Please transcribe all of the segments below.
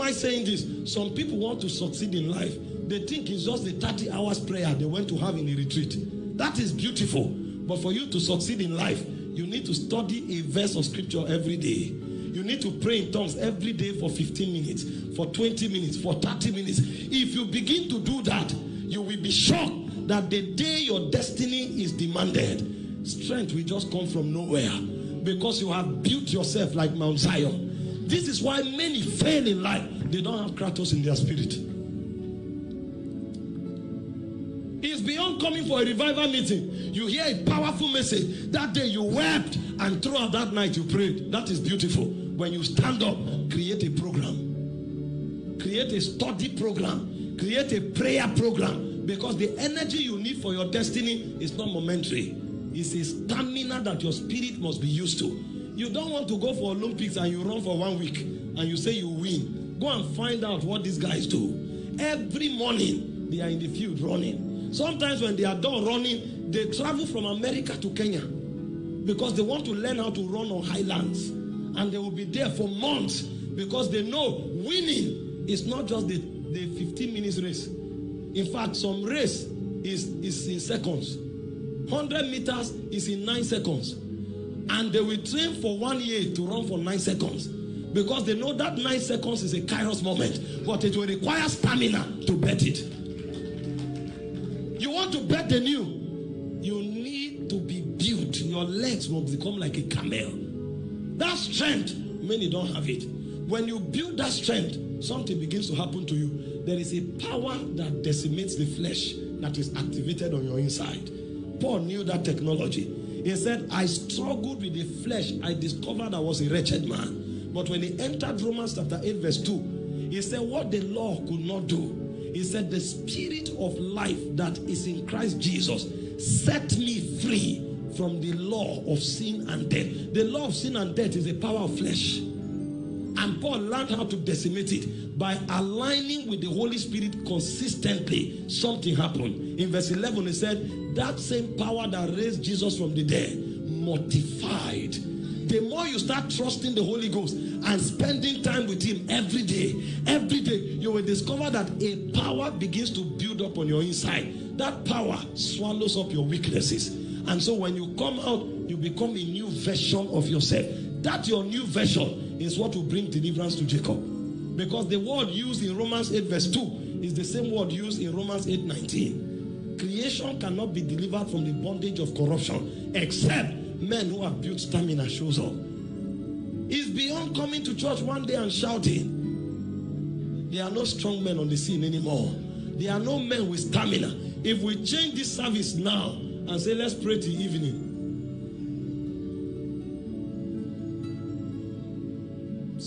am I saying this? Some people want to succeed in life. They think it's just the 30 hours prayer they went to have in a retreat. That is beautiful. But for you to succeed in life, you need to study a verse of scripture every day. You need to pray in tongues every day for 15 minutes, for 20 minutes, for 30 minutes. If you begin to do that, you will be shocked that the day your destiny is demanded, strength will just come from nowhere because you have built yourself like Mount Zion. This is why many fail in life. They don't have Kratos in their spirit. It's beyond coming for a revival meeting. You hear a powerful message. That day you wept, and throughout that night you prayed. That is beautiful. When you stand up, create a program, create a study program, create a prayer program. Because the energy you need for your destiny is not momentary, it's a stamina that your spirit must be used to. You don't want to go for Olympics and you run for one week and you say you win. Go and find out what these guys do. Every morning they are in the field running. Sometimes when they are done running, they travel from America to Kenya because they want to learn how to run on highlands. And they will be there for months because they know winning is not just the, the 15 minutes race. In fact, some race is, is in seconds. 100 meters is in 9 seconds. And they will train for one year to run for 9 seconds. Because they know that 9 seconds is a kairos moment. But it will require stamina to bet it. You want to bet the new. You need to be built. Your legs will become like a camel. That strength, many don't have it. When you build that strength, something begins to happen to you. There is a power that decimates the flesh that is activated on your inside. Paul knew that technology. He said, I struggled with the flesh. I discovered I was a wretched man. But when he entered Romans chapter 8, verse 2, he said, What the law could not do. He said, The spirit of life that is in Christ Jesus set me free from the law of sin and death. The law of sin and death is the power of flesh. And Paul learned how to decimate it by aligning with the Holy Spirit consistently. Something happened. In verse 11, he said, That same power that raised Jesus from the dead mortified. The more you start trusting the Holy Ghost and spending time with Him every day, every day, you will discover that a power begins to build up on your inside. That power swallows up your weaknesses. And so when you come out, you become a new version of yourself. That your new version is what will bring deliverance to Jacob. Because the word used in Romans 8 verse 2 is the same word used in Romans 8 19. Creation cannot be delivered from the bondage of corruption except men who have built stamina shows up. It's beyond coming to church one day and shouting. There are no strong men on the scene anymore. There are no men with stamina. If we change this service now and say, let's pray till evening,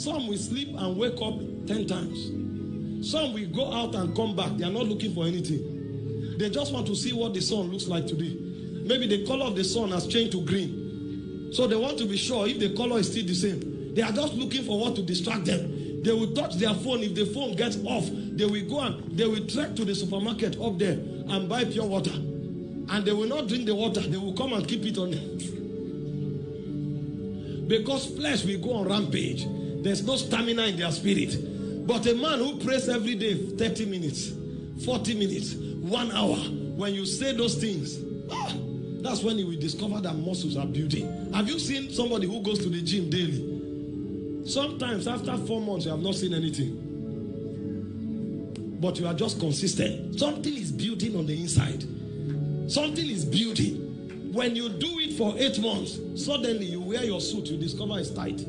Some will sleep and wake up 10 times. Some will go out and come back. They are not looking for anything. They just want to see what the sun looks like today. Maybe the color of the sun has changed to green. So they want to be sure if the color is still the same. They are just looking for what to distract them. They will touch their phone. If the phone gets off, they will go and they will trek to the supermarket up there and buy pure water. And they will not drink the water. They will come and keep it on them. Because flesh will go on rampage. There's no stamina in their spirit. But a man who prays every day 30 minutes, 40 minutes, one hour, when you say those things, ah, that's when you will discover that muscles are building. Have you seen somebody who goes to the gym daily? Sometimes after four months, you have not seen anything. But you are just consistent. Something is building on the inside. Something is building. When you do it for eight months, suddenly you wear your suit, you discover it's tight.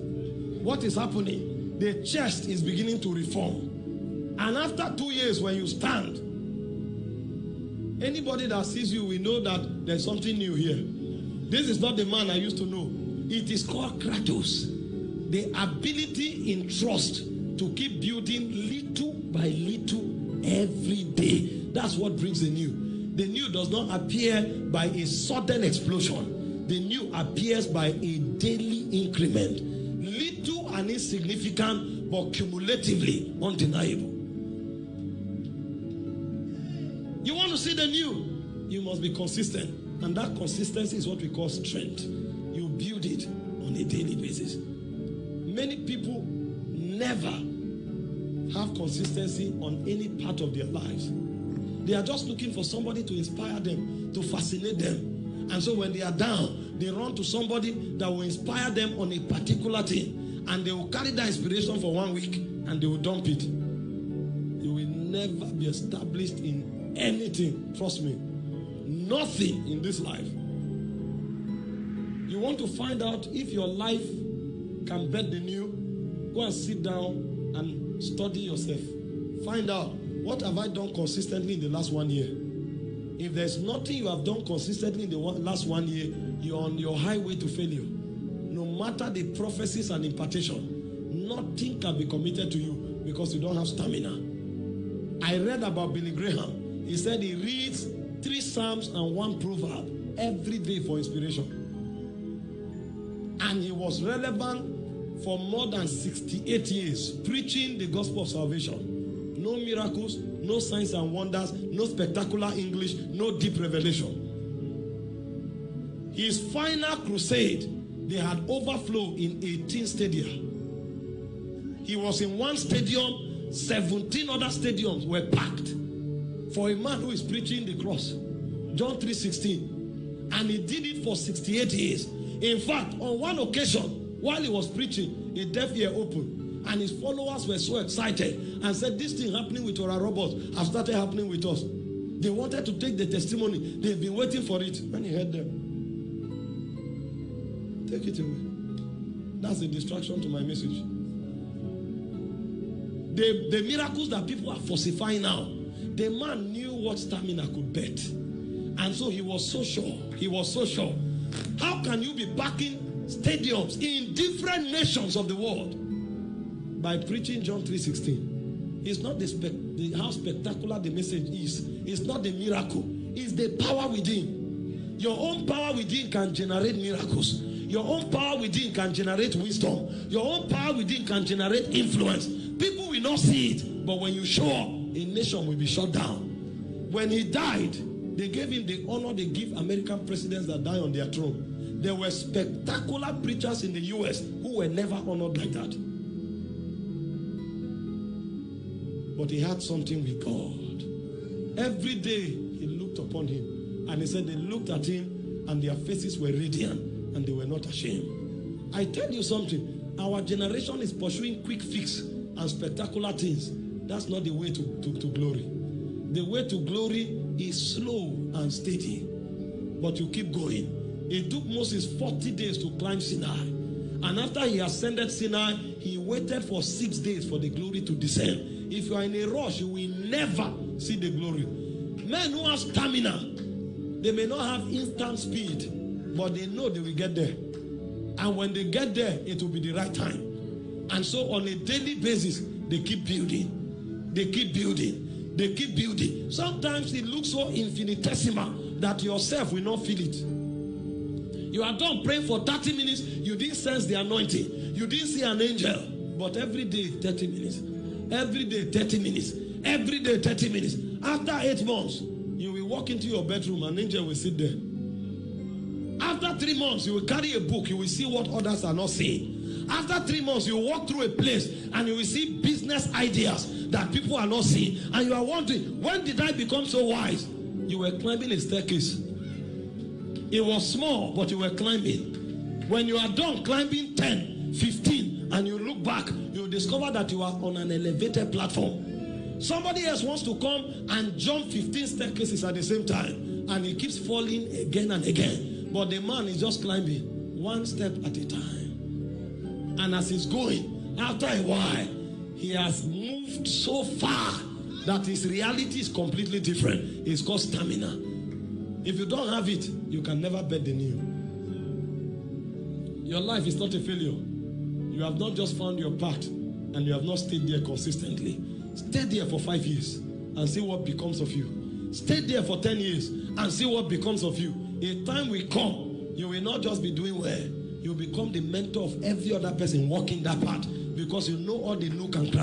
What is happening? The chest is beginning to reform. And after two years, when you stand, anybody that sees you will know that there's something new here. This is not the man I used to know. It is called Kratos. The ability in trust to keep building little by little every day. That's what brings the new. The new does not appear by a sudden explosion. The new appears by a daily increment. And insignificant, but cumulatively undeniable. You want to see the new, you must be consistent. And that consistency is what we call strength. You build it on a daily basis. Many people never have consistency on any part of their lives. They are just looking for somebody to inspire them, to fascinate them. And so when they are down, they run to somebody that will inspire them on a particular thing. And they will carry that inspiration for one week and they will dump it. You will never be established in anything. Trust me. Nothing in this life. You want to find out if your life can bet the new, go and sit down and study yourself. Find out what have I done consistently in the last one year. If there's nothing you have done consistently in the last one year, you're on your highway to failure. Matter the prophecies and impartation, nothing can be committed to you because you don't have stamina. I read about Billy Graham. He said he reads three Psalms and one proverb every day for inspiration. And he was relevant for more than 68 years, preaching the gospel of salvation. No miracles, no signs and wonders, no spectacular English, no deep revelation. His final crusade, they had overflow in 18 stadia. He was in one stadium, 17 other stadiums were packed for a man who is preaching the cross. John 3:16. And he did it for 68 years. In fact, on one occasion, while he was preaching, a deaf ear opened, and his followers were so excited and said, This thing happening with our robots have started happening with us. They wanted to take the testimony, they've been waiting for it. When he heard them, take it away. That's a distraction to my message. The, the miracles that people are falsifying now, the man knew what stamina could bet. And so he was so sure. He was so sure. How can you be backing stadiums in different nations of the world by preaching John 3:16? It's not the, spec- the how spectacular the message is. It's not the miracle. It's the power within. Your own power within can generate miracles. Your own power within can generate wisdom. Your own power within can generate influence. People will not see it, but when you show up, a nation will be shut down. When he died, they gave him the honor they give American presidents that die on their throne. There were spectacular preachers in the US who were never honored like that. But he had something with God. Every day he looked upon him and he said they looked at him and their faces were radiant and they were not ashamed. I tell you something, our generation is pursuing quick fix and spectacular things. That's not the way to, to, to glory. The way to glory is slow and steady, but you keep going. It took Moses 40 days to climb Sinai. And after he ascended Sinai, he waited for six days for the glory to descend. If you are in a rush, you will never see the glory. Men who have stamina, they may not have instant speed, but they know they will get there. And when they get there, it will be the right time. And so on a daily basis, they keep building. They keep building. They keep building. Sometimes it looks so infinitesimal that yourself will not feel it. You are done praying for 30 minutes, you didn't sense the anointing, you didn't see an angel. But every day, 30 minutes. Every day, 30 minutes. Every day, 30 minutes. After eight months, you will walk into your bedroom, an angel will sit there. After three months, you will carry a book, you will see what others are not seeing. After three months, you walk through a place and you will see business ideas that people are not seeing. And you are wondering, when did I become so wise? You were climbing a staircase. It was small, but you were climbing. When you are done climbing 10, 15, and you look back, you discover that you are on an elevated platform. Somebody else wants to come and jump 15 staircases at the same time, and he keeps falling again and again. But the man is just climbing one step at a time. And as he's going, after a while, he has moved so far that his reality is completely different. It's called stamina. If you don't have it, you can never bet the new. Your life is not a failure. You have not just found your path and you have not stayed there consistently. Stay there for five years and see what becomes of you. Stay there for 10 years and see what becomes of you. A time will come, you will not just be doing well, you become the mentor of every other person walking that path because you know all the nook and crannies.